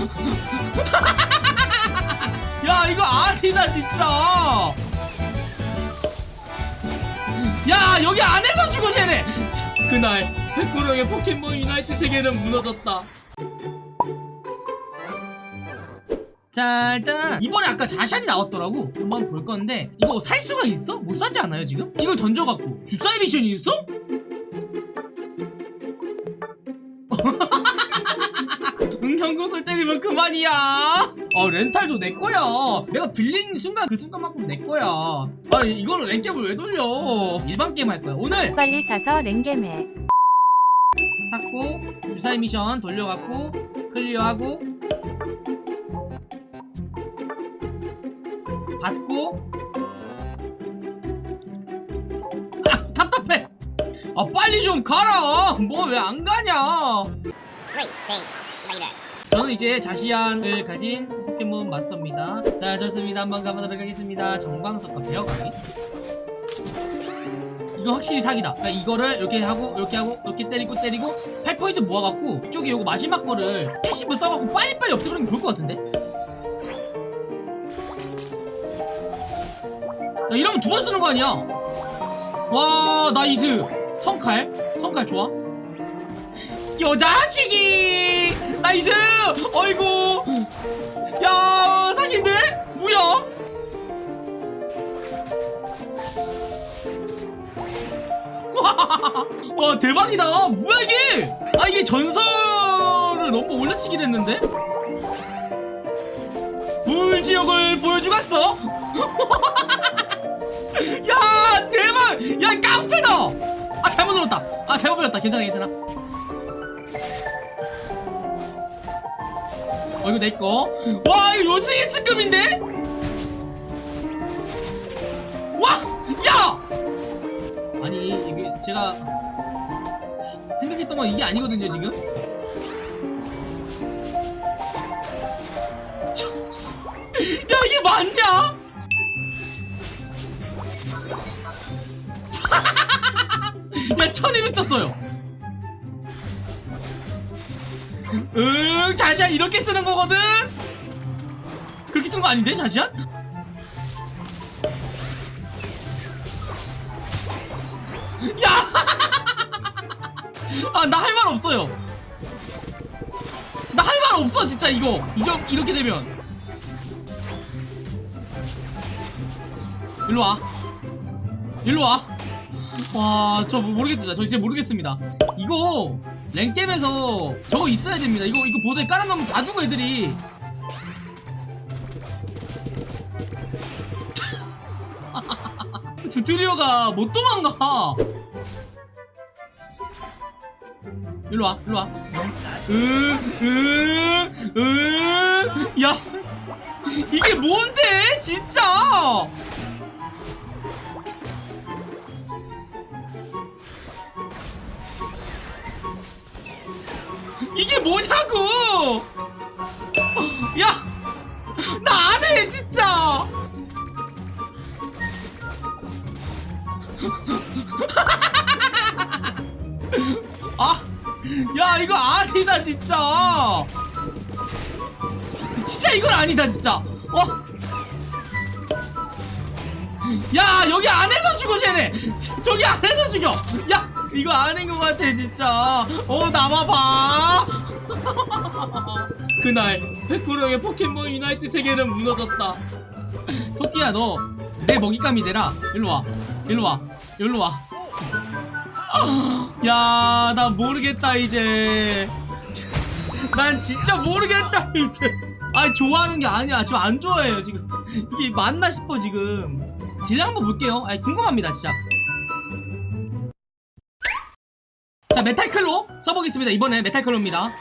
야 이거 아니다 진짜 야 여기 안에서 죽어 쟤네 자, 그날 백구령의 포켓몬 유나이트 세계는 무너졌다 자 일단 이번에 아까 자시안이 나왔더라고 한번 볼 건데 이거 살 수가 있어? 못 사지 않아요 지금? 이걸 던져갖고 주사위 미션이 있어? 응형구슬 때리면 그만이야. 어 렌탈도 내 거야. 내가 빌린 순간 그 순간만큼 내 거야. 아 이거는 랭겜을 왜 돌려? 일반 게임 할 거야. 오늘 빨리 사서 랭겜 해. 샀고 주사위 미션 돌려갖고 클리어하고 받고 아 답답해. 아 빨리 좀 가라. 뭐 왜 안 가냐. Three days later. 저는 이제 자시안을 가진 포켓몬 마스터입니다. 자 좋습니다. 한번 가보도록 하겠습니다. 전광석화 베어가르기 이거 확실히 사기다. 그러니까 이거를 이렇게 하고 이렇게 하고 이렇게 때리고 때리고 8포인트 모아갖고 이쪽에 요거 마지막 거를 passive 써갖고 빨리빨리 없애버리면 좋을 것 같은데? 야 이러면 두 번 쓰는 거 아니야? 와 nice. 성칼? 성칼 좋아? 여자식이 nice! 어이구! 야 사기인데? 뭐야? 와 대박이다! 뭐야 이게? 아 이게 전설을 너무 올려치기를 했는데? 불지옥을 보여주겠어? 야 대박! 야 깡패다! 아 잘못 눌렀다. 아 잘못 눌렀다. 괜찮아 괜찮아 이거 내꺼 와 이거 요즈이스급인데 와! 야! 아니 이게 제가 생각했던 건 이게 아니거든요 지금 저- 야 이게 맞냐? 야 1200 떴어요 응 자시안 이렇게 쓰는 거거든 그렇게 쓰는 거 아닌데 자시안? 야! 아 나 할 말 없어요 나 할 말 없어 진짜 이거 이저, 이렇게 되면 일로와 일로와 와, 저 모르겠습니다. 저 진짜 모르겠습니다. 이거 랭겜에서 저거 있어야 됩니다. 이거 이거 보드에 깔아놓으면 다 죽어 애들이. 튜토리어가 못 도망가. 일로 와, 일로 와. 으, 으, 으, 야, 이게 뭔데, 진짜? 뭐냐고! 야! 나 안 해, 진짜! 아! 야, 이거 아니다, 진짜! 진짜 이건 아니다, 진짜! 어? 야, 여기 안에서 죽어, 쟤네! 저- 저기 안에서 죽여! 야! 이거 아닌 것 같아, 진짜! 어, 나와봐! 그날, 백구령의 포켓몬 유나이트 세계는 무너졌다. 토끼야, 너, 내 먹잇감이 되라. 일로와. 일로와. 일로와. 야, 나 모르겠다, 이제. 난 진짜 모르겠다, 이제. 아, 좋아하는 게 아니야. 지금 안 좋아해요, 지금. 이게 맞나 싶어, 지금. 딜량 한번 볼게요. 아, 궁금합니다, 진짜. 자, 메탈클로 써보겠습니다. 이번에 메탈클로입니다.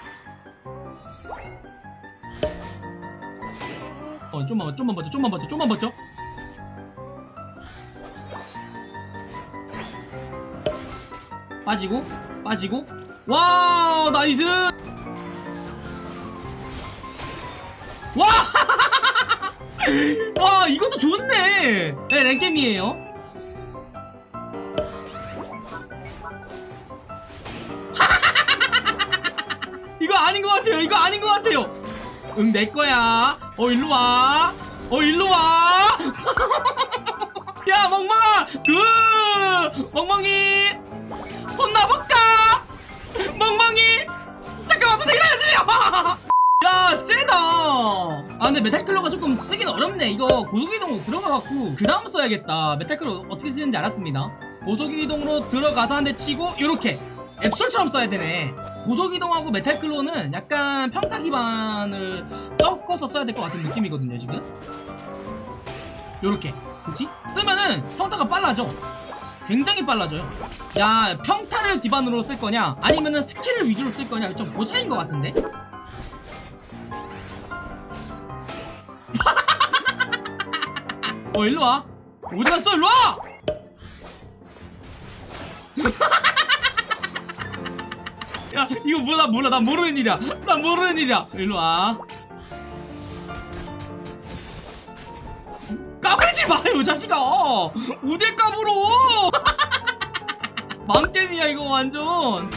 어, 좀만, 좀만 버텨, 좀만 버텨, 좀만 버텨. 빠지고, 빠지고. 와, 나이스! 와! 와, 이것도 좋네! 네, 랭겜이에요. 이거 아닌 것 같아요. 이거 아닌 것 같아요. 응 내 거야. 어 일로 와어 일로 와. 야 멍멍아! 그 멍멍이! 혼나볼까? 멍멍이! 잠깐만 더 기다려주세요 야 세다. 아 근데 메탈클로가 조금 쓰긴 어렵네. 이거 고속이동 들어가갖고 그 다음 써야겠다. 메탈클로 어떻게 쓰는지 알았습니다. 고속이동으로 들어가서 한 대 치고 요렇게. 앱솔처럼 써야 되네 고속이동하고 메탈클로는 약간 평타 기반을 섞어서 써야 될 것 같은 느낌이거든요 지금. 요렇게. 그치? 쓰면은 평타가 빨라져. 굉장히 빨라져요. 야 평타를 기반으로 쓸 거냐? 아니면은 skill을 위주로 쓸 거냐? 좀그 차이인 것 같은데? 어 일로와. 어디 갔어 일로와 야 이거 뭐나 몰라. 나 모르는 일이야. 나 모르는 일이야. 일로와. 까불지 마요 자식아. 어딜 까불어. 맘게임이야 이거 완전.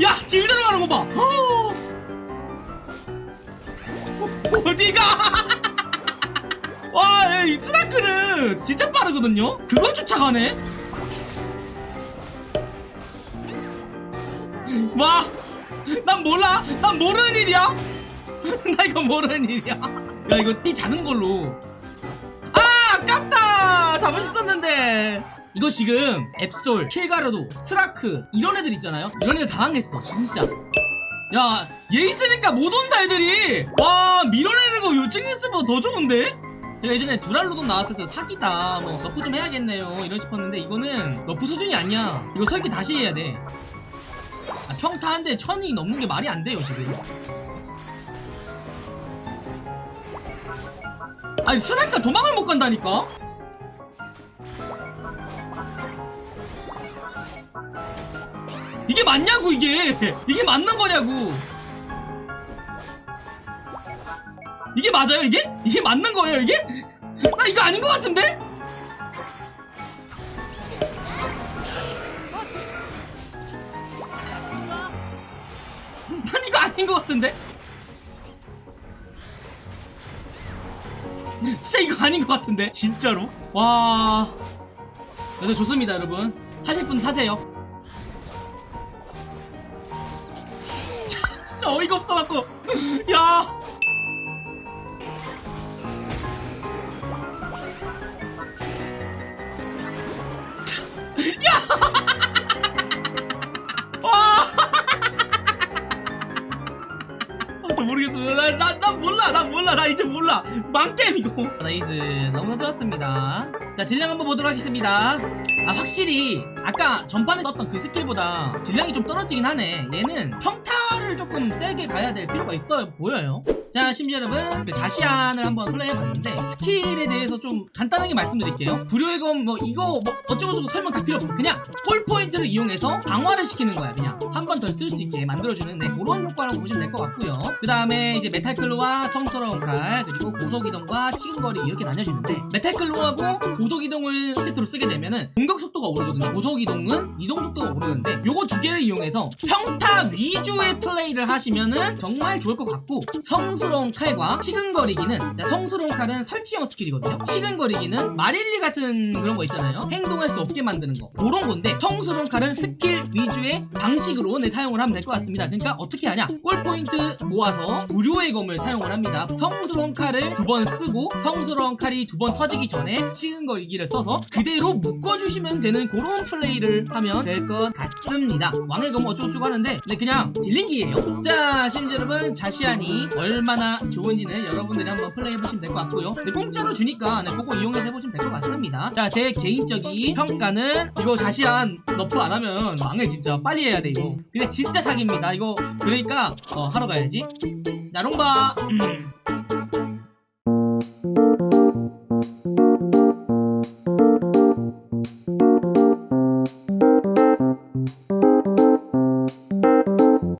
야딜 들어가는 거봐. 어. 어디가? 와, 이 스나크는 진짜 빠르거든요? 그걸 쫓아가네? 와, 난 몰라. 난 모르는 일이야. 나 이거 모르는 일이야. 야, 이거 띠 작은 걸로. 아, 아깝다. 잡을 수 있었는데. 이거 지금 앱솔, 킬가르도, 스라크 이런 애들 있잖아요. 이런 애들 당황했어, 진짜. 야, 얘 있으니까 못 온다 애들이. 와, 밀어내는 거 있으면 더 좋은데? 제가 예전에 두랄루돈 나왔을 때 사기다 뭐 nerf 좀 해야겠네요 이런 싶었는데 이거는 nerf 수준이 아니야 이거 설계 다시 해야 돼 아, 평타 한 대 천이 넘는 게 말이 안 돼요 지금 아니 스나이가 도망을 못 간다니까 이게 맞냐고 이게 이게 맞는 거냐고 이게 맞아요 이게? 이게 맞는 거예요 이게? 나 이거 아닌 것 같은데? 아닌 것 같은데? 진짜 이거 아닌 것 같은데? 진짜로? 와... 네, 좋습니다 여러분 타실 분 타세요 진짜 어이가 없어갖고 야 와! 모르겠어. 나, 나, 나 몰라. 나 몰라. 나 이제 몰라. 망게임 이거. nice. 너무 좋았습니다. 자, 딜량 한번 보도록 하겠습니다. 아, 확실히 아까 전판에 썼던 그 스킬보다 딜량이 좀 떨어지긴 하네. 얘는 평타를 조금 세게 가야 될 필요가 있어 보여요. 자, 심지어 여러분, 그 자시안을 한번 플레이해봤는데 스킬에 대해서 좀 간단하게 말씀드릴게요. 불요의 검, 뭐 이거 뭐 어쩌고저쩌고 설명 다 필요 없어. 그냥 골 포인트를 이용해서 강화를 시키는 거야. 그냥 한 번 더 쓸 수 있게 만들어주는 네, 그런 효과라고 보시면 될 것 같고요. 그 다음에 이제 메탈클로와 성스러운 칼 그리고 고속이동과 치근거리 이렇게 나뉘어지는데 메탈클로하고 고속이동을 세트로 쓰게 되면은 공격 속도가 오르거든요. 고속이동은 이동 속도가 오르는데 요거 두 개를 이용해서 평타 위주의 플레이를 하시면은 정말 좋을 것 같고 성스러운 칼과 치근거리기는 자, 성스러운 칼은 설치형 스킬이거든요. 치근거리기는 마릴리 같은 그런 거 있잖아요. 행동할 수 없게 만드는 거 그런 건데 성스러운 칼은 스킬 위주의 방식으로 네, 사용을 하면 될 것 같습니다. 그러니까 어떻게 하냐? 골 포인트 모아서 불요의 검을 사용을 합니다. 성스러운 칼을 두 번 쓰고 성스러운 칼이 두 번 터지기 전에 치근거리기를 써서 그대로 묶어주시면 되는 그런 플레이를 하면 될 것 같습니다. 왕의 검 어쩌고저쩌고 하는데 네, 그냥 딜링기예요. 자, 심지어 여러분 자시안이 얼마 나 좋은지는 여러분들이 한번 플레이해보시면 될 것 같고요. 네, 공짜로 주니까 네, 그거 이용해서 해보시면 될 것 같습니다. 자, 제 개인적인 평가는 이거 자시안 너프 안 하면 망해 진짜 빨리 해야 돼 이거. 근데 진짜 사기입니다. 이거 그러니까 어, 하러 가야지. 자, 롱바. 음.